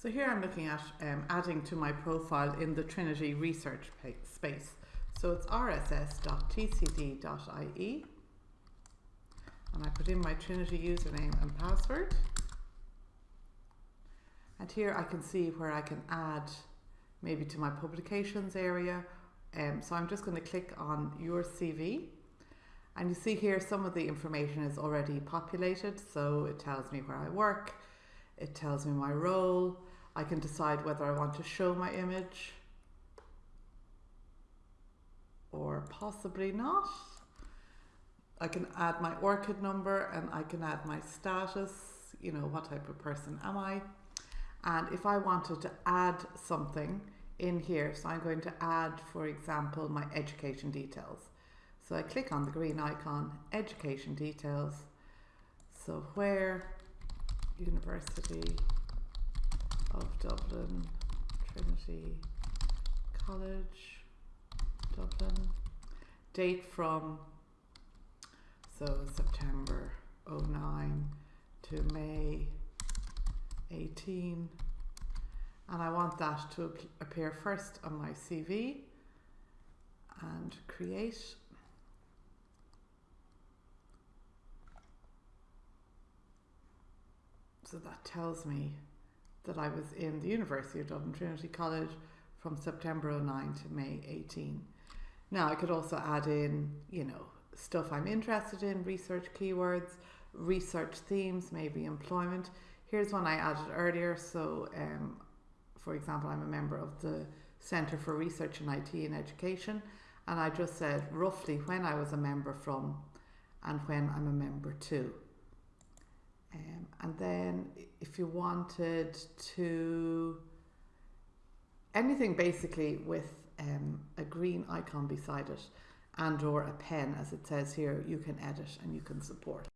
So here I'm looking at um, adding to my profile in the Trinity research space. So it's rss.tcd.ie and I put in my Trinity username and password. And here I can see where I can add maybe to my publications area. Um, so I'm just going to click on your CV and you see here some of the information is already populated. So it tells me where I work, it tells me my role, I can decide whether I want to show my image or possibly not. I can add my ORCID number and I can add my status, you know, what type of person am I. And if I wanted to add something in here, so I'm going to add, for example, my education details. So I click on the green icon, education details. So where, university, of Dublin, Trinity College, Dublin. Date from, so September 09 to May 18. And I want that to appear first on my CV and create. So that tells me that I was in the University of Dublin Trinity College from September 09 to May 18. Now I could also add in, you know, stuff I'm interested in, research keywords, research themes, maybe employment. Here's one I added earlier. So, um, for example, I'm a member of the Centre for Research in IT and Education, and I just said roughly when I was a member from and when I'm a member to. Um, and then if you wanted to, anything basically with um, a green icon beside it and or a pen as it says here, you can edit and you can support.